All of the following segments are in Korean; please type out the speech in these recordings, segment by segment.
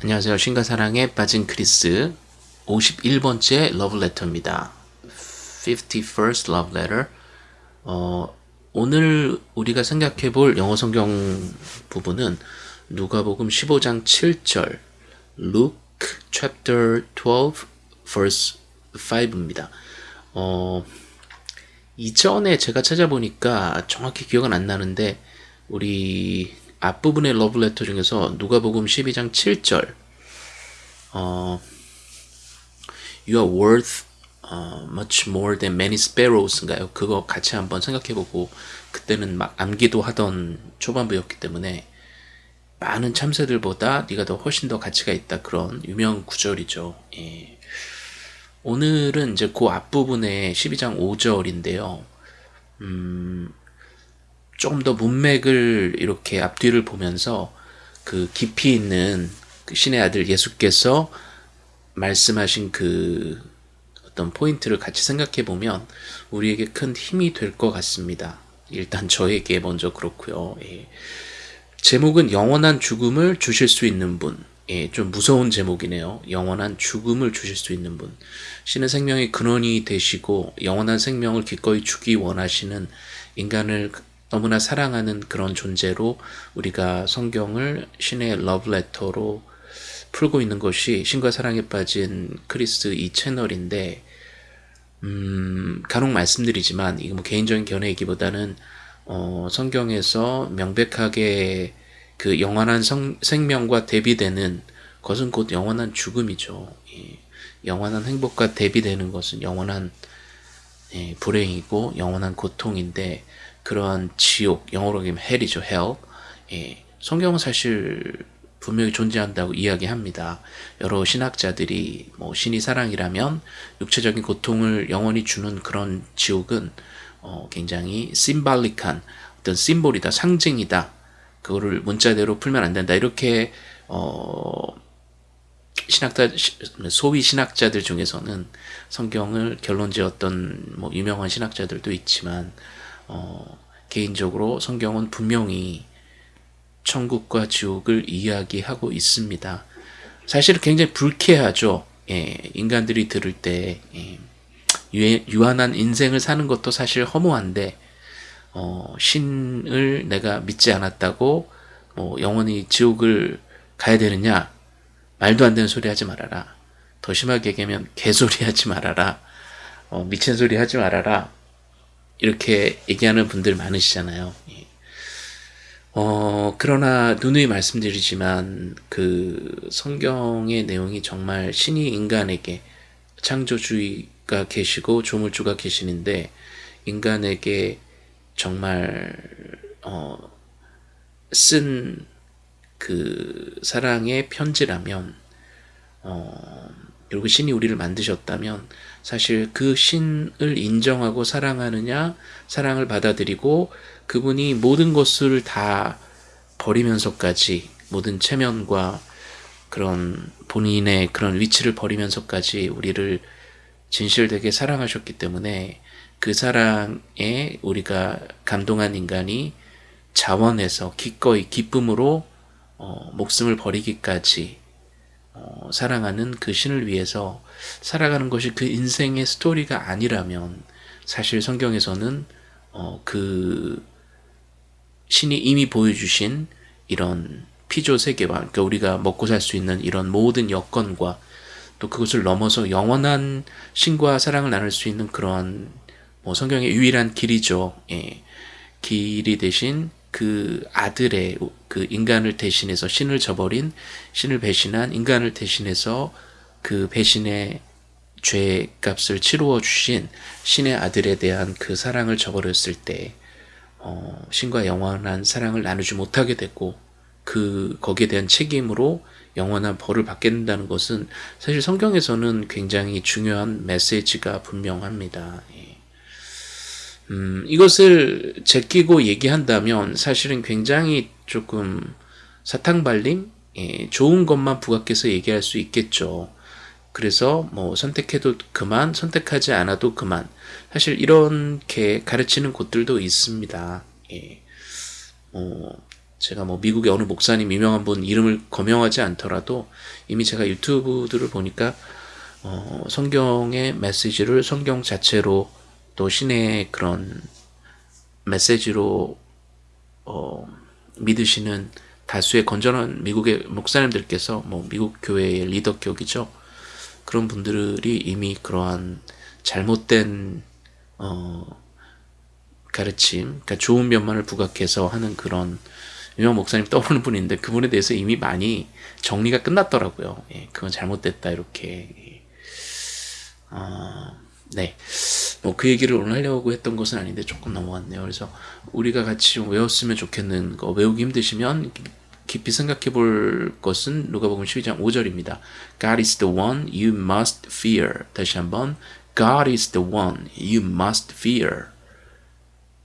안녕하세요. 신과 사랑에 빠진 크리스 51번째 러브레터입니다. 51st love letter 어, 오늘 우리가 생각해 볼 영어 성경 부분은 누가복음 15장 7절 Luke chapter 12 verse 5입니다. 어, 이전에 제가 찾아보니까 정확히 기억은 안 나는데 우리 앞부분의 러브레터 중에서 누가복음 12장 7절 어, You are worth uh, much more than many sparrows인가요? 그거 같이 한번 생각해보고 그때는 막 암기도 하던 초반부였기 때문에 많은 참새들보다 네가 더 훨씬 더 가치가 있다 그런 유명 구절이죠. 예. 오늘은 이제 그 앞부분에 12장 5절인데요. 음, 조금 더 문맥을 이렇게 앞뒤를 보면서 그 깊이 있는 그 신의 아들 예수께서 말씀하신 그 어떤 포인트를 같이 생각해 보면 우리에게 큰 힘이 될 것 같습니다. 일단 저에게 먼저 그렇고요. 예. 제목은 영원한 죽음을 주실 수 있는 분. 예, 좀 무서운 제목이네요. 영원한 죽음을 주실 수 있는 분. 신의 생명의 근원이 되시고 영원한 생명을 기꺼이 주기 원하시는 인간을 너무나 사랑하는 그런 존재로 우리가 성경을 신의 러브레터로 풀고 있는 것이 신과 사랑에 빠진 크리스 이 채널인데 음, 간혹 말씀드리지만 이거 뭐 개인적인 견해이기보다는 어, 성경에서 명백하게 그 영원한 성, 생명과 대비되는 것은 곧 영원한 죽음이죠. 예. 영원한 행복과 대비되는 것은 영원한 예, 불행이고 영원한 고통인데 그러한 지옥, 영어로 하면 헬이죠, 헬. 예, 성경은 사실 분명히 존재한다고 이야기합니다. 여러 신학자들이 뭐 신이 사랑이라면 육체적인 고통을 영원히 주는 그런 지옥은 어, 굉장히 심발릭한 어떤 심볼이다, 상징이다. 그거를 문자대로 풀면 안 된다. 이렇게 어, 신학자 소위 신학자들 중에서는 성경을 결론지었던 뭐 유명한 신학자들도 있지만 어, 개인적으로 성경은 분명히 천국과 지옥을 이야기하고 있습니다. 사실 굉장히 불쾌하죠. 예, 인간들이 들을 때 예, 유한한 인생을 사는 것도 사실 허무한데 어, 신을 내가 믿지 않았다고 뭐 영원히 지옥을 가야 되느냐 말도 안 되는 소리 하지 말아라. 더 심하게 얘기하면 개소리 하지 말아라. 어, 미친 소리 하지 말아라. 이렇게 얘기하는 분들 많으시잖아요. 예. 어, 그러나 누누이 말씀드리지만 그 성경의 내용이 정말 신이 인간에게 창조주의가 계시고 조물주가 계시는데 인간에게 정말 어, 쓴 그 사랑의 편지라면 어, 그리고 신이 우리를 만드셨다면 사실 그 신을 인정하고 사랑하느냐 사랑을 받아들이고 그분이 모든 것을 다 버리면서까지 모든 체면과 그런 본인의 그런 위치를 버리면서까지 우리를 진실되게 사랑하셨기 때문에 그 사랑에 우리가 감동한 인간이 자원해서 기꺼이 기쁨으로 어, 목숨을 버리기까지 어, 사랑하는 그 신을 위해서 살아가는 것이 그 인생의 스토리가 아니라면 사실 성경에서는 어, 그 신이 이미 보여주신 이런 피조 세계와 그러니까 우리가 먹고 살 수 있는 이런 모든 여건과 또 그것을 넘어서 영원한 신과 사랑을 나눌 수 있는 그러한 뭐 성경의 유일한 길이죠. 예. 길이 대신 그 아들의 그 인간을 대신해서 신을 저버린 신을 배신한 인간을 대신해서 그 배신의 죄값을 치루어 주신 신의 아들에 대한 그 사랑을 저버렸을 때 어, 신과 영원한 사랑을 나누지 못하게 됐고 그 거기에 대한 책임으로 영원한 벌을 받게 된다는 것은 사실 성경에서는 굉장히 중요한 메시지가 분명합니다. 예. 음, 이것을 제끼고 얘기한다면 사실은 굉장히 조금 사탕발림? 예, 좋은 것만 부각해서 얘기할 수 있겠죠. 그래서 뭐 선택해도 그만, 선택하지 않아도 그만. 사실 이렇게 가르치는 곳들도 있습니다. 예. 어, 제가 뭐 미국의 어느 목사님 유명한 분 이름을 거명하지 않더라도 이미 제가 유튜브들을 보니까 어, 성경의 메시지를 성경 자체로 또 신의 그런 메시지로 어, 믿으시는 다수의 건전한 미국의 목사님들께서 뭐 미국 교회의 리더 격이죠. 그런 분들이 이미 그러한 잘못된 어, 가르침, 그러니까 좋은 면만을 부각해서 하는 그런 유명 목사님 떠오르는 분인데 그분에 대해서 이미 많이 정리가 끝났더라고요. 예, 그건 잘못됐다 이렇게. 예. 어, 네. 뭐 그 얘기를 오늘 하려고 했던 것은 아닌데 조금 넘어갔네요. 그래서 우리가 같이 좀 외웠으면 좋겠는 거 외우기 힘드시면 깊이 생각해 볼 것은 누가복음 12장 5절입니다. God is the one you must fear. 다시 한번 God is the one you must fear.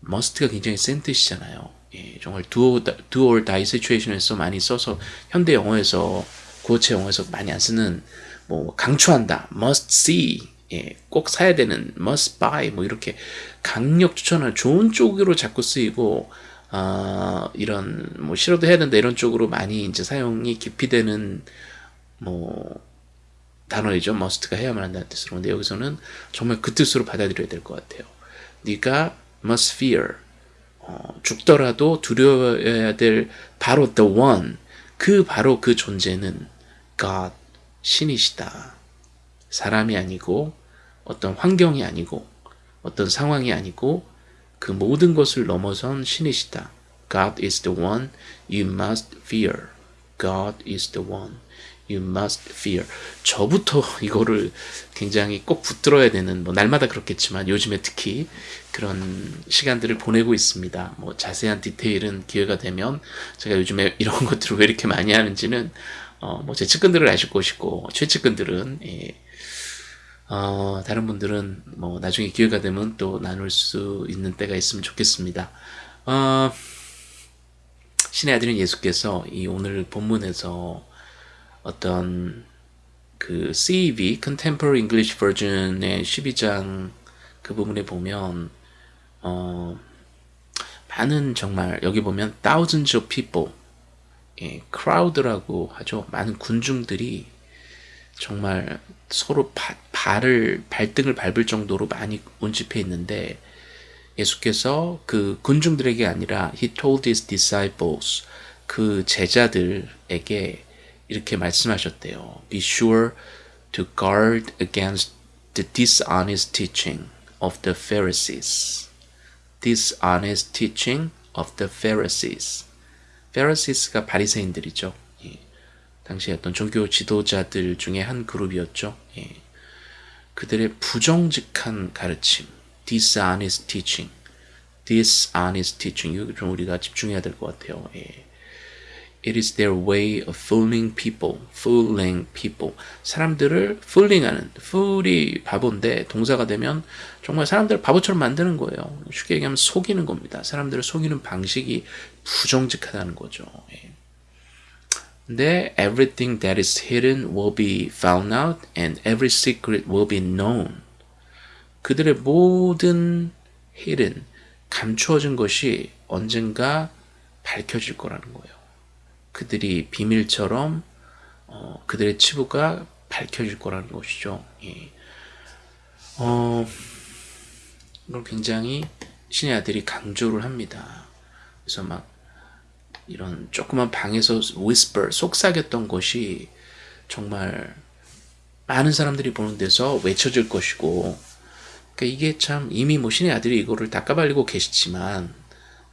must가 굉장히 센 뜻이잖아요. 예, 정말 do, or die situation에서 많이 써서 현대 영어에서 구어체 영어에서 많이 안 쓰는 뭐 강추한다, must see, 예, 꼭 사야 되는 must buy 뭐 이렇게 강력 추천을 좋은 쪽으로 자꾸 쓰이고 아, 이런 뭐 싫어도 해야 된다 이런 쪽으로 많이 이제 사용이 깊이 되는 뭐 단어이죠. must가 해야만 한다는 뜻으로. 근데 여기서는 정말 그 뜻으로 받아들여야 될 것 같아요. 네가 must fear 어, 죽더라도 두려워해야 될 바로 the one 그 바로 그 존재는 God 신이시다. 사람이 아니고 어떤 환경이 아니고 어떤 상황이 아니고 그 모든 것을 넘어선 신이시다. God is the one you must fear. God is the one you must fear. 저부터 이거를 굉장히 꼭 붙들어야 되는 뭐 날마다 그렇겠지만 요즘에 특히 그런 시간들을 보내고 있습니다. 뭐 자세한 디테일은 기회가 되면 제가 요즘에 이런 것들을 왜 이렇게 많이 하는지는 어 뭐 제 측근들을 아실 것이고 최측근들은 예. 어, 다른 분들은 뭐 나중에 기회가 되면 또 나눌 수 있는 때가 있으면 좋겠습니다. 어, 신의 아들인 예수께서 이 오늘 본문에서 어떤 그 CEV Contemporary English Version의 12장 그 부분에 보면 어, 많은 정말 여기 보면 thousands of people 예, crowd라고 하죠. 많은 군중들이 정말 서로 바, 발을 발등을 밟을 정도로 많이 운집해 있는데 예수께서 그 군중들에게 아니라 he told his disciples 그 제자들에게 이렇게 말씀하셨대요. Be sure to guard against the dishonest teaching of the Pharisees. dishonest teaching of the Pharisees. Pharises가 바리새인들이죠. 예. 당시 어떤 종교 지도자들 중에 한 그룹이었죠. 예. 그들의 부정직한 가르침, dishonest teaching, dishonest teaching, 이거 좀 우리가 집중해야 될 것 같아요. 예. It is their way of fooling people, fooling people. 사람들을 fooling하는, fool이 바보인데 동사가 되면 정말 사람들을 바보처럼 만드는 거예요. 쉽게 얘기하면 속이는 겁니다. 사람들을 속이는 방식이 부정직하다는 거죠. 예. 근데 everything that is hidden will be found out and every secret will be known. 그들의 모든 hidden, 감추어진 것이 언젠가 밝혀질 거라는 거예요. 그들이 비밀처럼 어, 그들의 치부가 밝혀질 거라는 것이죠. 예. 어, 이걸 굉장히 신의 아들이 강조를 합니다. 그래서 막 이런 조그만 방에서 whisper, 속삭였던 것이 정말 많은 사람들이 보는 데서 외쳐질 것이고 그러니까 이게 참 이미 뭐 신의 아들이 이거를 다 까발리고 계시지만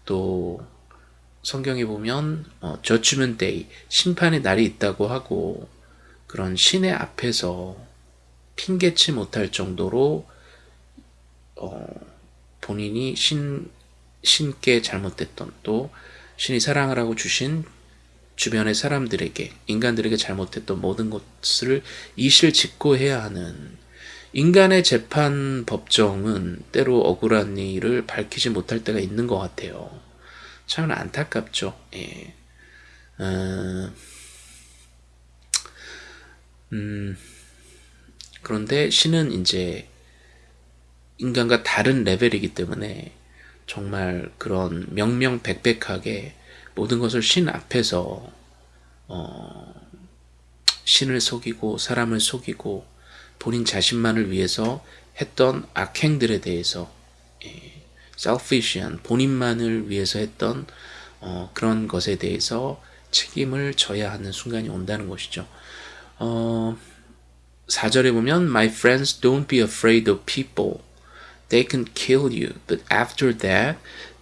또 성경에 보면 어, judgment day 심판의 날이 있다고 하고 그런 신의 앞에서 핑계치 못할 정도로 어, 본인이 신 신께 잘못됐던 또 신이 사랑하라고 주신 주변의 사람들에게 인간들에게 잘못했던 모든 것을 이실 직고 해야 하는 인간의 재판 법정은 때로 억울한 일을 밝히지 못할 때가 있는 것 같아요. 참 안타깝죠. 예. 어, 음, 그런데 신은 이제 인간과 다른 레벨이기 때문에 정말 그런 명명백백하게 모든 것을 신 앞에서 어, 신을 속이고 사람을 속이고 본인 자신만을 위해서 했던 악행들에 대해서 예, selfish한 본인만을 위해서 했던 어, 그런 것에 대해서 책임을 져야 하는 순간이 온다는 것이죠. 어, 4절에 보면 My friends don't be afraid of people. They can kill you. But after that,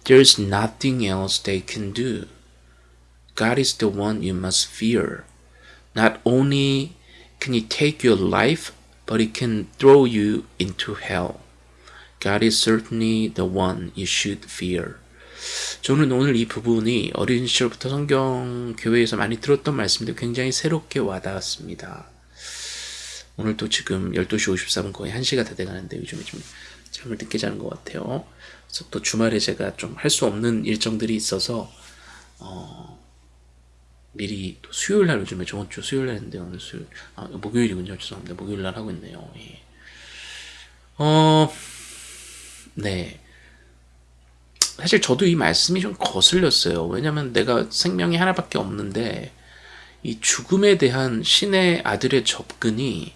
there's nothing else they can do. God is the one you must fear. Not only can he take your life, but he can throw you into hell. God is certainly the one you should fear. 저는 오늘 이 부분이 어린 시절부터 성경 교회에서 많이 들었던 말씀인데 굉장히 새롭게 와닿았습니다. 오늘도 지금 12시 53분 거의 1시가 다 돼가는데 요즘에 좀 잠을 늦게 자는 것 같아요. 그래서 또 주말에 제가 좀 할 수 없는 일정들이 있어서 어, 미리 또 수요일 날 요즘에 저번 주 수요일 날인데 오늘 수요일 아, 목요일이군요. 죄송합니다. 목요일 날 하고 있네요. 예. 어, 네. 사실 저도 이 말씀이 좀 거슬렸어요. 왜냐면 내가 생명이 하나밖에 없는데 이 죽음에 대한 신의 아들의 접근이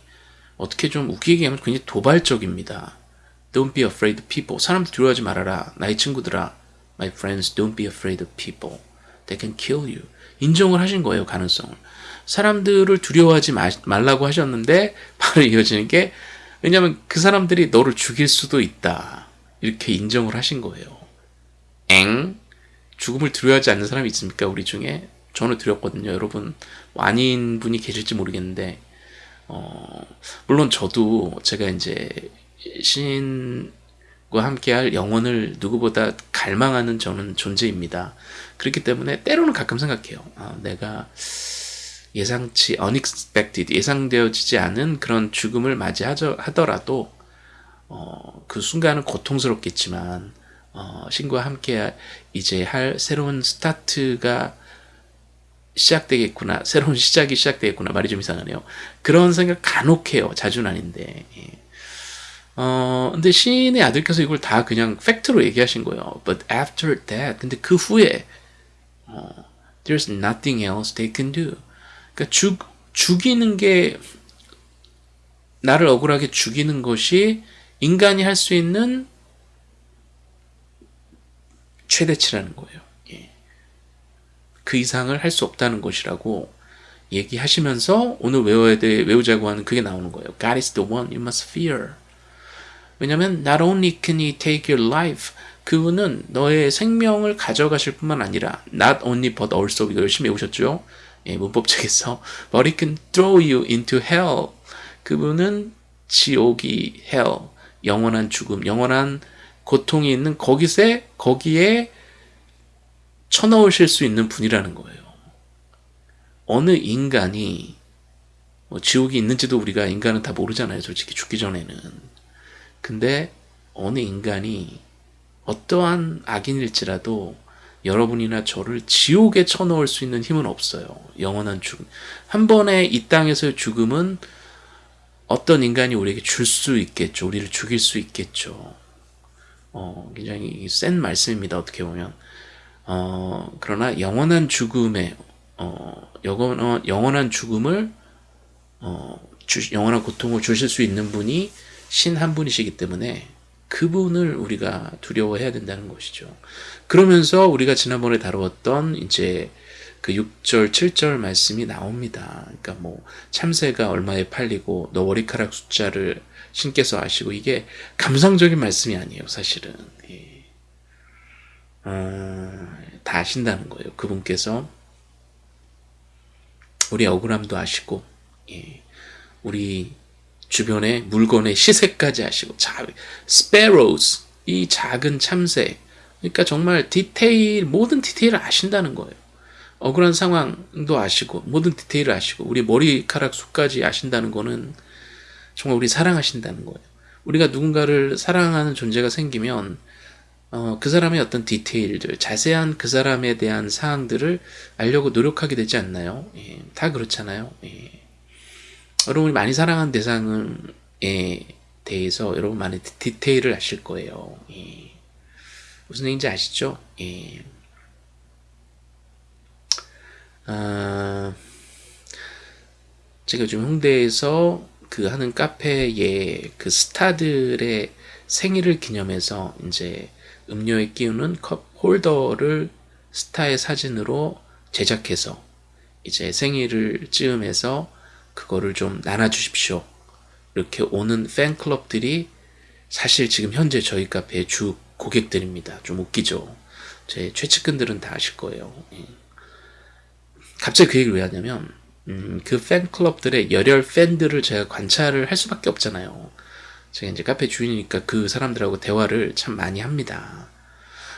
어떻게 좀 웃기게 얘기하면 굉장히 도발적입니다. Don't be afraid of people. 사람들 두려워하지 말아라. 나의 친구들아. My friends, don't be afraid of people. They can kill you. 인정을 하신 거예요, 가능성을. 사람들을 두려워하지 마, 말라고 하셨는데 바로 이어지는 게 왜냐하면 그 사람들이 너를 죽일 수도 있다. 이렇게 인정을 하신 거예요. 엥? 죽음을 두려워하지 않는 사람이 있습니까? 우리 중에? 저는 두렵거든요. 여러분 아닌 분이 계실지 모르겠는데 어, 물론 저도 제가 이제 신과 함께할 영혼을 누구보다 갈망하는 저는 존재입니다. 그렇기 때문에 때로는 가끔 생각해요. 아, 내가 예상치 unexpected 예상되어지지 않은 그런 죽음을 맞이하더라도 어, 그 순간은 고통스럽겠지만 어, 신과 함께 이제 할 새로운 스타트가 시작되겠구나. 새로운 시작이 시작되겠구나. 말이 좀 이상하네요. 그런 생각 간혹 해요. 자주는 아닌데. 예. 어, 근데 시인의 아들께서 이걸 다 그냥 팩트로 얘기하신 거예요. But after that. 근데 그 후에, 어, there's nothing else they can do. 그러니까 죽, 죽이는 게, 나를 억울하게 죽이는 것이 인간이 할 수 있는 최대치라는 거예요. 그 이상을 할 수 없다는 것이라고 얘기하시면서 오늘 외워야 돼, 외우자고 하는 그게 나오는 거예요. God is the one you must fear. 왜냐면 not only can he take your life 그분은 너의 생명을 가져가실 뿐만 아니라 not only but also 이거 열심히 외우셨죠? 예, 문법책에서 but he can throw you into hell 그분은 지옥이 hell 영원한 죽음 영원한 고통이 있는 거기에 거기에 쳐넣으실 수 있는 분이라는 거예요. 어느 인간이 뭐 지옥이 있는지도 우리가 인간은 다 모르잖아요. 솔직히 죽기 전에는. 근데 어느 인간이 어떠한 악인일지라도 여러분이나 저를 지옥에 쳐넣을 수 있는 힘은 없어요. 영원한 죽음. 한 번의 이 땅에서의 죽음은 어떤 인간이 우리에게 줄 수 있겠죠. 우리를 죽일 수 있겠죠. 어, 굉장히 센 말씀입니다. 어떻게 보면. 어, 그러나 영원한 죽음에 어, 영원, 영원한 죽음을 어, 주, 영원한 고통을 주실 수 있는 분이 신 한 분이시기 때문에 그분을 우리가 두려워해야 된다는 것이죠. 그러면서 우리가 지난번에 다루었던 이제 그 6절, 7절 말씀이 나옵니다. 그러니까 뭐 참새가 얼마에 팔리고 너 머리카락 숫자를 신께서 아시고 이게 감상적인 말씀이 아니에요, 사실은. 예. 어, 다 아신다는 거예요. 그분께서 우리 억울함도 아시고 예, 우리 주변의 물건의 시세까지 아시고 자, sparrows 이 작은 참새 그러니까 정말 디테일 모든 디테일을 아신다는 거예요. 억울한 상황도 아시고 모든 디테일을 아시고 우리 머리카락 수까지 아신다는 거는 정말 우리 사랑하신다는 거예요. 우리가 누군가를 사랑하는 존재가 생기면 어, 그 사람의 어떤 디테일들, 자세한 그 사람에 대한 사항들을 알려고 노력하게 되지 않나요? 예, 다 그렇잖아요. 예. 여러분이 많이 사랑하는 대상에 대해서 여러분 많은 디테일을 아실 거예요. 예. 무슨 얘기인지 아시죠? 예. 아, 제가 요즘 홍대에서 그 하는 카페에 그 스타들의 생일을 기념해서 이제 음료에 끼우는 컵 홀더를 스타의 사진으로 제작해서 이제 생일을 찌음해서 그거를 좀 나눠주십시오. 이렇게 오는 팬클럽들이 사실 지금 현재 저희 카페의 주 고객들입니다. 좀 웃기죠. 제 최측근들은 다 아실 거예요. 예. 갑자기 그 얘기를 왜 하냐면 음, 그 팬클럽들의 열혈 팬들을 제가 관찰을 할 수밖에 없잖아요. 제가 이제 카페 주인이니까 그 사람들하고 대화를 참 많이 합니다.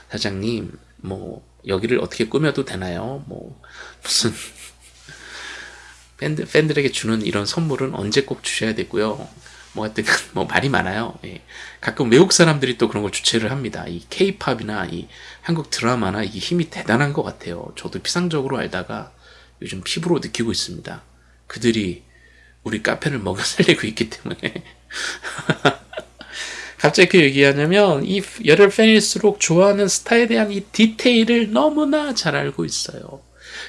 사장님, 뭐 여기를 어떻게 꾸며도 되나요? 뭐 무슨 팬들, 팬들에게 주는 이런 선물은 언제 꼭 주셔야 되고요. 뭐 하여튼 뭐 말이 많아요. 예. 가끔 외국 사람들이 또 그런 걸 주최를 합니다. 이 케이팝이나 이 한국 드라마나 이 힘이 대단한 것 같아요. 저도 피상적으로 알다가 요즘 피부로 느끼고 있습니다. 그들이 우리 카페를 먹여 살리고 있기 때문에 갑자기 그 얘기하냐면 이 열혈 팬일수록 좋아하는 스타에 대한 이 디테일을 너무나 잘 알고 있어요.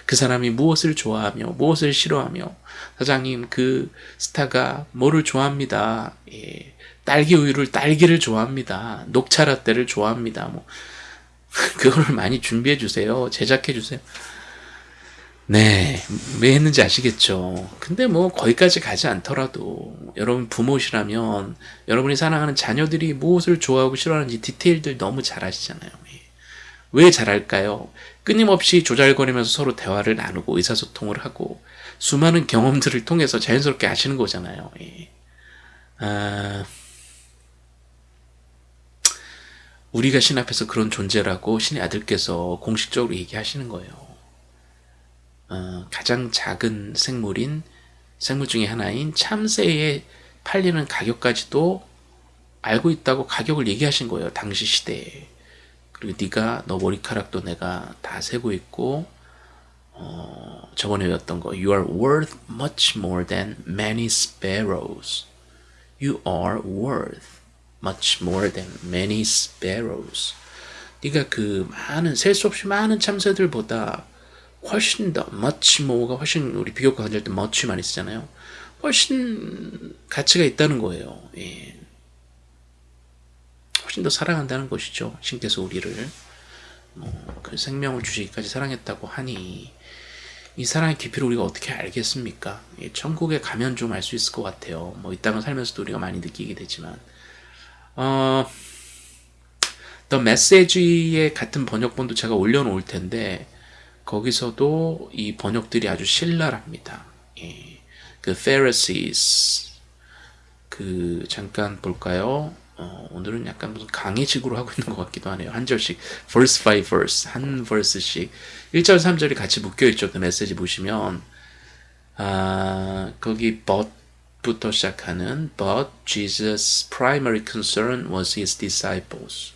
그 사람이 무엇을 좋아하며 무엇을 싫어하며 사장님 그 스타가 뭐를 좋아합니다. 예, 딸기 우유를 딸기를 좋아합니다. 녹차 라떼를 좋아합니다. 뭐 그거를 많이 준비해 주세요. 제작해 주세요. 네, 왜 했는지 아시겠죠? 근데 뭐 거기까지 가지 않더라도 여러분 부모시라면 여러분이 사랑하는 자녀들이 무엇을 좋아하고 싫어하는지 디테일들 너무 잘 아시잖아요. 예. 왜 잘할까요? 끊임없이 조잘거리면서 서로 대화를 나누고 의사소통을 하고 수많은 경험들을 통해서 자연스럽게 아시는 거잖아요. 예. 아, 우리가 신 앞에서 그런 존재라고 신의 아들께서 공식적으로 얘기하시는 거예요. 어, 가장 작은 생물인 생물 중에 하나인 참새에 팔리는 가격까지도 알고 있다고 가격을 얘기하신 거예요. 당시 시대에. 그리고 네가 너 머리카락도 내가 다 세고 있고 어, 저번에 외웠던 거 You are worth much more than many sparrows. You are worth much more than many sparrows. 네가 그 많은 셀 수 없이 많은 참새들보다 훨씬 더 much more가 훨씬 우리 비교과 관절 때 much 많이 쓰잖아요. 훨씬 가치가 있다는 거예요. 예. 훨씬 더 사랑한다는 것이죠. 신께서 우리를 뭐그 생명을 주시기까지 사랑했다고 하니 이 사랑의 깊이를 우리가 어떻게 알겠습니까? 예, 천국에 가면 좀 알 수 있을 것 같아요. 뭐 이 땅을 살면서도 우리가 많이 느끼게 되지만 어, The Message의 같은 번역본도 제가 올려놓을 텐데 거기서도 이 번역들이 아주 신랄합니다. 예. 그 Pharisees 그 잠깐 볼까요? 어, 오늘은 약간 무슨 강의식으로 하고 있는 것 같기도 하네요. 한 절씩 verse by verse 한 verse씩 1절 3절이 같이 묶여 있죠. 그 메시지 보시면 아, 거기 but부터 시작하는 but Jesus' primary concern was his disciples.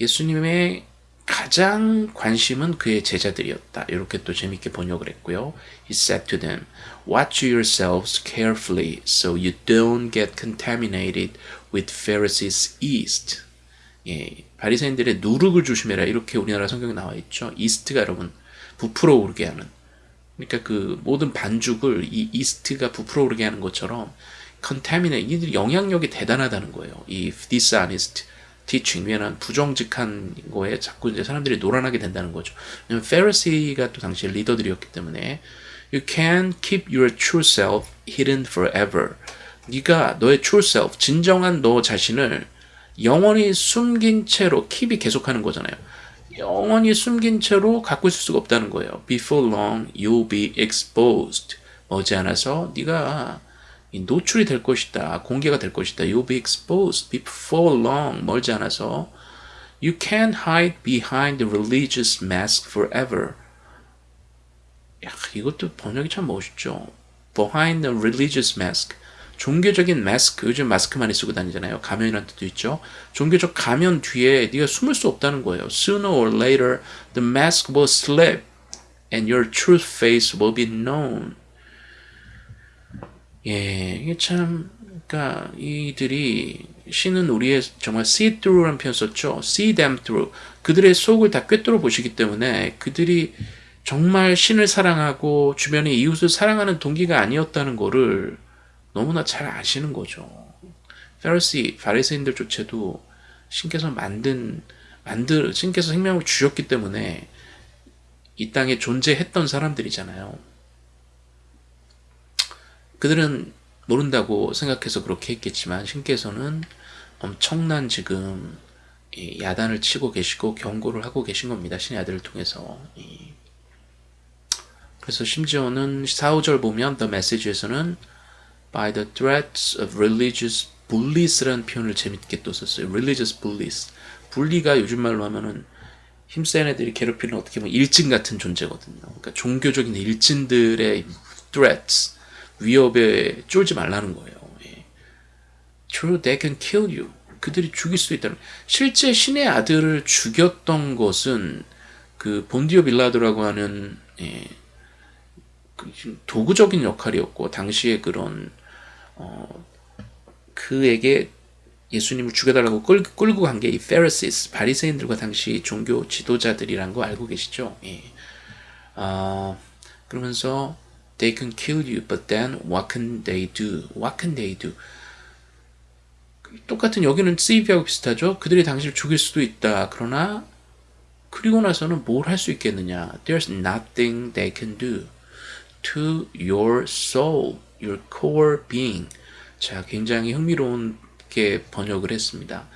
예수님의 가장 관심은 그의 제자들이었다. 이렇게 또 재밌게 번역을 했고요. He said to them, Watch yourselves carefully so you don't get contaminated with Pharisees' yeast. 예, 바리새인들의 누룩을 조심해라. 이렇게 우리나라 성경에 나와 있죠. 이스트가 여러분 부풀어 오르게 하는. 그러니까 그 모든 반죽을 이 이스트가 부풀어 오르게 하는 것처럼 contaminate 이들이 영향력이 대단하다는 거예요. 이 dishonest teaching 왜냐면 부정직한 거에 자꾸 이제 사람들이 노란하게 된다는 거죠. 왜냐면 페리시가 또 당시 리더들이었기 때문에 you can keep your true self hidden forever. 네가 너의 true self, 진정한 너 자신을 영원히 숨긴 채로 킵이 계속하는 거잖아요. 영원히 숨긴 채로 갖고 있을 수가 없다는 거예요. Before long, you'll be exposed. 머지않아서 네가 노출이 될 것이다. 공개가 될 것이다. You'll be exposed before long. 멀지 않아서 You can't hide behind the religious mask forever. 야, 이것도 번역이 참 멋있죠. Behind the religious mask. 종교적인 마스크, 요즘 마스크 많이 쓰고 다니잖아요. 가면이라는 뜻도 있죠. 종교적 가면 뒤에 네가 숨을 수 없다는 거예요. Sooner or later, the mask will slip and your true face will be known. 예, 이게 참, 그러니까 이들이 신은 우리의 정말 see through라는 표현 썼죠. see them through. 그들의 속을 다 꿰뚫어 보시기 때문에 그들이 정말 신을 사랑하고 주변의 이웃을 사랑하는 동기가 아니었다는 거를 너무나 잘 아시는 거죠. 페르시 바리새인들조차도 신께서 만든 만들 신께서 생명을 주셨기 때문에 이 땅에 존재했던 사람들이잖아요. 그들은 모른다고 생각해서 그렇게 했겠지만 신께서는 엄청난 지금 야단을 치고 계시고 경고를 하고 계신 겁니다. 신의 아들을 통해서. 그래서 심지어는 4, 5절 보면 The Message에서는 by the threats of religious bullies라는 표현을 재밌게 또 썼어요. religious bullies. 분리가 요즘 말로 하면은 힘센 애들이 괴롭히는 어떻게 보면 일진 같은 존재거든요. 그러니까 종교적인 일진들의 threats, 위협에 쫄지 말라는 거예요. 예. True, they can kill you. 그들이 죽일 수도 있다는. 실제 신의 아들을 죽였던 것은 그 본디오 빌라도라고 하는 예, 그 도구적인 역할이었고 당시에 그런 어, 그에게 예수님을 죽여달라고 끌, 끌고 간 게 이 페르시스 바리새인들과 당시 종교 지도자들이란 거 알고 계시죠? 예. 어, 그러면서 they can kill you, but then what can they do? What can they do? 똑같은 여기는 세이비하고 비슷하죠. 그들이 당신을 죽일 수도 있다. 그러나 그리고 나서는 뭘 할 수 있겠느냐? There's nothing they can do to your soul, your core being. 자, 굉장히 흥미로운 게 번역을 했습니다.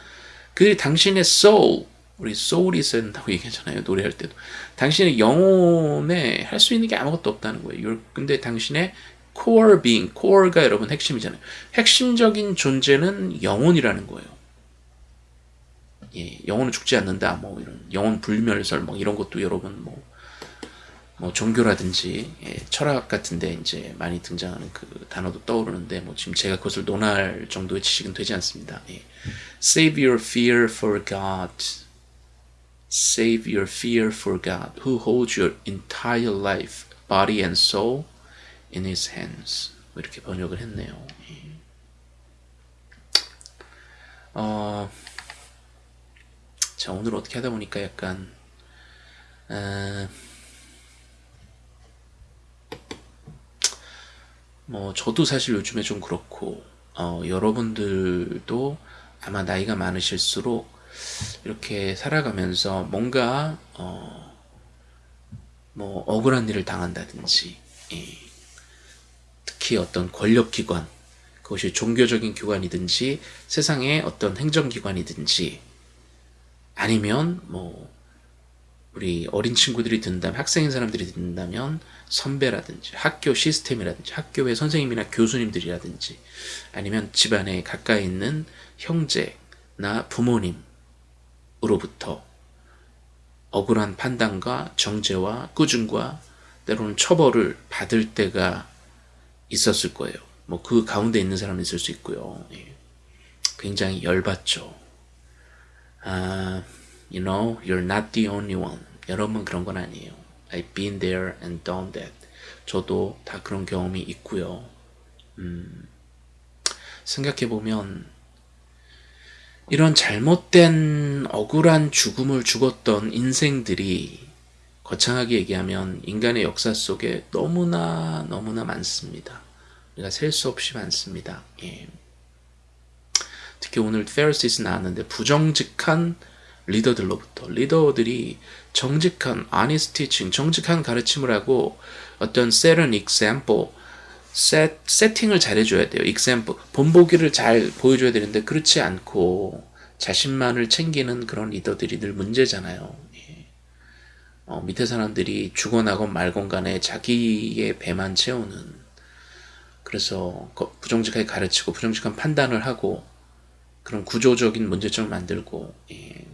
그들이 당신의 soul, 우리 soul이 쓴다고 얘기하잖아요. 노래할 때도. 당신의 영혼에 할 수 있는 게 아무것도 없다는 거예요. 근데 당신의 core being, core가 여러분 핵심이잖아요. 핵심적인 존재는 영혼이라는 거예요. 예, 영혼은 죽지 않는다. 뭐 이런 영혼 불멸설 뭐 이런 것도 여러분 뭐 뭐 종교라든지 예, 철학 같은데 이제 많이 등장하는 그 단어도 떠오르는데 뭐 지금 제가 그것을 논할 정도의 지식은 되지 않습니다. 예. Save your fear for God. Save your fear for God, who holds your entire life, body and soul in His hands. 뭐 이렇게 번역을 했네요. 예. 어, 자 오늘 어떻게 하다 보니까 약간 어, 뭐 저도 사실 요즘에 좀 그렇고 어, 여러분들도 아마 나이가 많으실수록 이렇게 살아가면서 뭔가 어, 뭐 억울한 일을 당한다든지 예. 특히 어떤 권력기관 그것이 종교적인 기관이든지 세상의 어떤 행정기관이든지 아니면 뭐 우리 어린 친구들이 듣는다면 학생인 사람들이 듣는다면 선배라든지 학교 시스템이라든지 학교의 선생님이나 교수님들이라든지 아니면 집안에 가까이 있는 형제나 부모님으로부터 억울한 판단과 정죄와 꾸중과 때로는 처벌을 받을 때가 있었을 거예요. 뭐 그 가운데 있는 사람이 있을 수 있고요. 예. 굉장히 열받죠. 아, you know, you're not the only one. 여러분 그런 건 아니에요. I've been there and done that. 저도 다 그런 경험이 있고요. 음, 생각해보면 이런 잘못된 억울한 죽음을 죽었던 인생들이 거창하게 얘기하면 인간의 역사 속에 너무나 너무나 많습니다. 우리가 셀 수 없이 많습니다. 예. 특히 오늘 페르시스 나왔는데 부정직한 리더들로부터 리더들이 정직한 honest teaching, 정직한 가르침을 하고 어떤 set an example, set, 세팅을 잘 해줘야 돼요. example, 본보기를 잘 보여줘야 되는데 그렇지 않고 자신만을 챙기는 그런 리더들이 늘 문제잖아요. 예. 어, 밑에 사람들이 죽어나건 말건 간에 자기의 배만 채우는 그래서 부정직하게 가르치고 부정직한 판단을 하고 그런 구조적인 문제점을 만들고 예.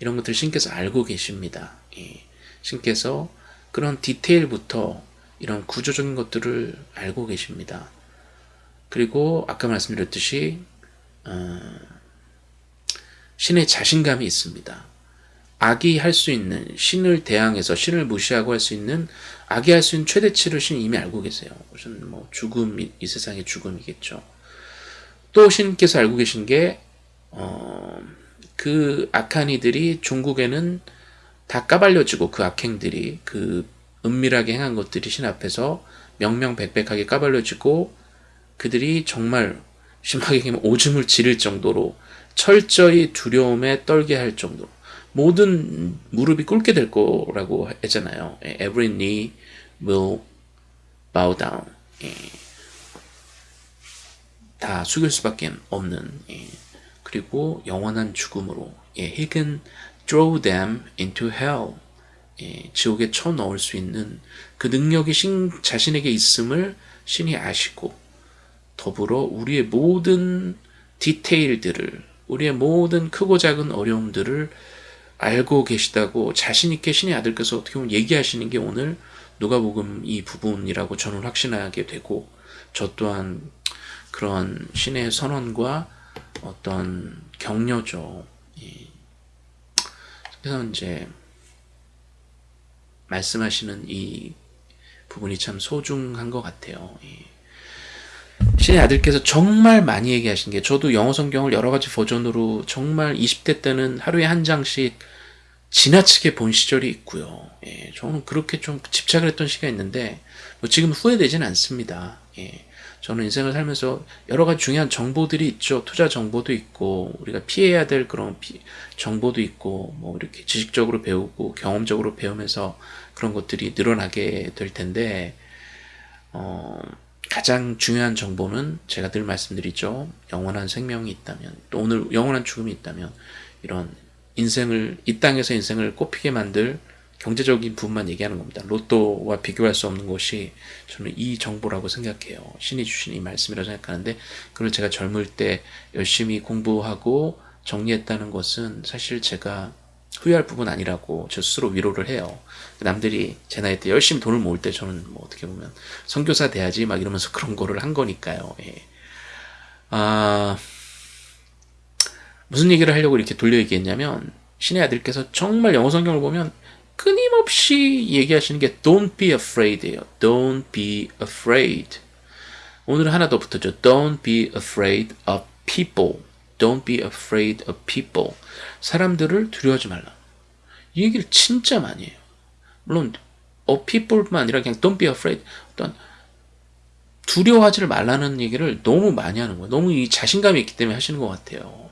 이런 것들 신께서 알고 계십니다. 예. 신께서 그런 디테일부터 이런 구조적인 것들을 알고 계십니다. 그리고 아까 말씀드렸듯이 어, 신의 자신감이 있습니다. 악이 할 수 있는 신을 대항해서 신을 무시하고 할 수 있는 악이 할 수 있는 최대치를 신 이미 알고 계세요. 무슨 뭐 죽음 이 이 세상의 죽음이겠죠. 또 신께서 알고 계신 게 어, 그 이들이 종국에는 다 까발려지고 그 악행들이 그 은밀하게 행한 것들이 신 앞에서 명명백백하게 까발려지고 그들이 정말 심하게 얘기하면 오줌을 지를 정도로 철저히 두려움에 떨게 할 정도로 모든 무릎이 꿇게 될 거라고 했잖아요. Every knee will bow down. 예. 다 숙일 수밖에 없는 예. 그리고 영원한 죽음으로 예. Can throw them into hell. 예. 지옥에 쳐넣을 수 있는 그 능력이 신, 자신에게 있음을 신이 아시고 더불어 우리의 모든 디테일들을 우리의 모든 크고 작은 어려움들을 알고 계시다고 자신있게 신의 아들께서 어떻게 보면 얘기하시는 게 오늘 누가복음 이 부분이라고 저는 확신하게 되고 저 또한 그런 신의 선언과 어떤 격려죠. 그래서 이제 말씀하시는 이 부분이 참 소중한 것 같아요. 신의 아들께서 정말 많이 얘기하신 게 저도 영어 성경을 여러 가지 버전으로 정말 20대 때는 하루에 한 장씩 지나치게 본 시절이 있고요. 예, 저는 그렇게 좀 집착을 했던 시기가 있는데 뭐 지금 후회되지는 않습니다. 예, 저는 인생을 살면서 여러 가지 중요한 정보들이 있죠. 투자 정보도 있고 우리가 피해야 될 그런 피, 정보도 있고 뭐 이렇게 지식적으로 배우고 경험적으로 배우면서 그런 것들이 늘어나게 될 텐데 어, 가장 중요한 정보는 제가 늘 말씀드리죠. 영원한 생명이 있다면 또 오늘 영원한 죽음이 있다면 이런 인생을 이 땅에서 인생을 꽃피게 만들 경제적인 부분만 얘기하는 겁니다. 로또와 비교할 수 없는 것이 저는 이 정보라고 생각해요. 신이 주신 이 말씀이라고 생각하는데 그걸 제가 젊을 때 열심히 공부하고 정리했다는 것은 사실 제가 후회할 부분 아니라고 저 스스로 위로를 해요. 남들이 제 나이 때 열심히 돈을 모을 때 저는 뭐 어떻게 보면 선교사 돼야지 막 이러면서 그런 거를 한 거니까요. 예. 아... 무슨 얘기를 하려고 이렇게 돌려 얘기했냐면 신의 아들께서 정말 영어 성경을 보면 끊임없이 얘기하시는 게 don't be afraid예요. don't be afraid. 오늘 하나 더 붙었죠. don't be afraid of people. don't be afraid of people. 사람들을 두려워하지 말라. 이 얘기를 진짜 많이 해요. 물론 of people뿐만 아니라 그냥 don't be afraid. 어떤 두려워하지를 말라는 얘기를 너무 많이 하는 거예요. 너무 이 자신감이 있기 때문에 하시는 것 같아요.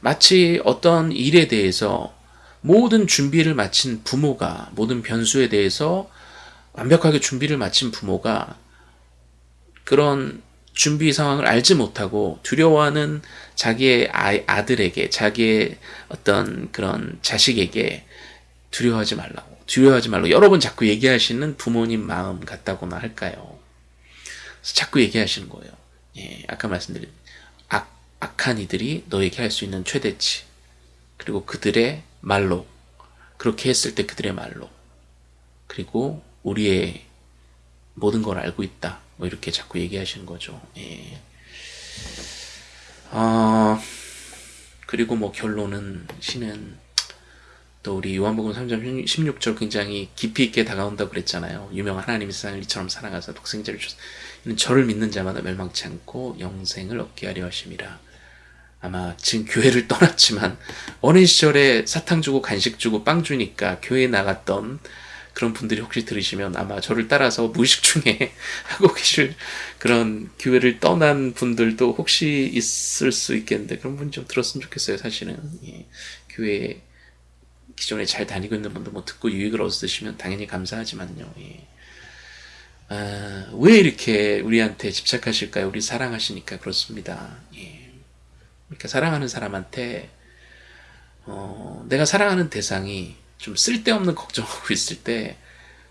마치 어떤 일에 대해서 모든 준비를 마친 부모가 모든 변수에 대해서 완벽하게 준비를 마친 부모가 그런 준비 상황을 알지 못하고 두려워하는 자기의 아, 들에게 자기의 어떤 그런 자식에게 두려워하지 말라고 두려워하지 말라고 여러 번 자꾸 얘기하시는 부모님 마음 같다고나 할까요? 자꾸 얘기하시는 거예요. 예, 아까 말씀드린 악한 이들이 너에게 할 수 있는 최대치 그리고 그들의 말로 그렇게 했을 때 그들의 말로 그리고 우리의 모든 걸 알고 있다 뭐 이렇게 자꾸 얘기하시는 거죠. 예. 어, 그리고 뭐 결론은 신은 또 우리 요한복음 3장 16절 굉장히 깊이 있게 다가온다고 그랬잖아요. 유명한 하나님이 세상을 이처럼 사랑하사 독생자를 이는 저를 믿는 자마다 멸망치 않고 영생을 얻게 하려 하심이라 아마 지금 교회를 떠났지만 어린 시절에 사탕 주고 간식 주고 빵 주니까 교회에 나갔던 그런 분들이 혹시 들으시면 아마 저를 따라서 무의식 중에 하고 계실 그런 교회를 떠난 분들도 혹시 있을 수 있겠는데 그런 분 좀 들었으면 좋겠어요 사실은 예. 교회 기존에 잘 다니고 있는 분들 뭐 듣고 유익을 얻으시면 당연히 감사하지만요 예. 아, 왜 이렇게 우리한테 집착하실까요 우리 사랑하시니까 그렇습니다 예. 그러니까 사랑하는 사람한테 어, 내가 사랑하는 대상이 좀 쓸데없는 걱정하고 있을 때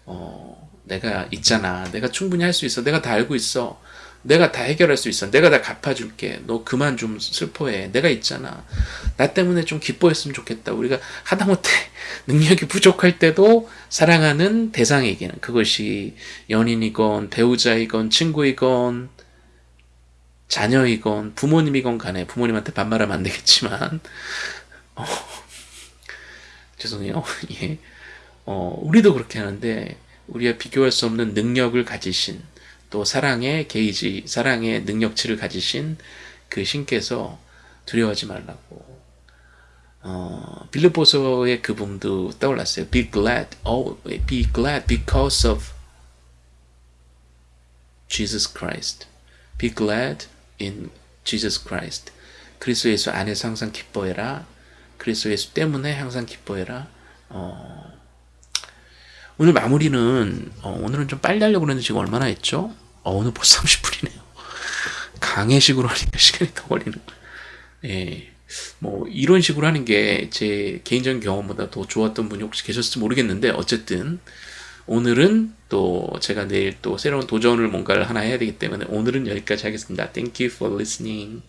어, 내가 있잖아. 내가 충분히 할 수 있어. 내가 다 알고 있어. 내가 다 해결할 수 있어. 내가 다 갚아줄게. 너 그만 좀 슬퍼해. 내가 있잖아. 나 때문에 좀 기뻐했으면 좋겠다. 우리가 하다못해 능력이 부족할 때도 사랑하는 대상에게는 그것이 연인이건 배우자이건 친구이건 자녀이건 부모님이건 간에 부모님한테 반말하면 안 되겠지만 어, 죄송해요. 예. 어, 우리도 그렇게 하는데 우리가 비교할 수 없는 능력을 가지신 또 사랑의 게이지, 사랑의 능력치를 가지신 그 신께서 두려워하지 말라고 어, 빌립보서의 그 부분도 떠올랐어요. Be glad, oh, be glad because of Jesus Christ. Be glad in Jesus Christ. 그리스도 예수 안에서 항상 기뻐해라. 그리스도 예수 때문에 항상 기뻐해라. 어, 오늘 마무리는 어, 오늘은 좀 빨리 하려고 그랬는데 지금 얼마나 했죠? 어, 오늘 벌써 30분이네요. 강해식으로 하니까 시간이 더 걸리는. 예. 뭐 이런 식으로 하는 게 제 개인적인 경험보다 더 좋았던 분이 혹시 계셨을지 모르겠는데 어쨌든 오늘은 또 제가 내일 또 새로운 도전을 뭔가를 하나 해야 되기 때문에 오늘은 여기까지 하겠습니다. Thank you for listening.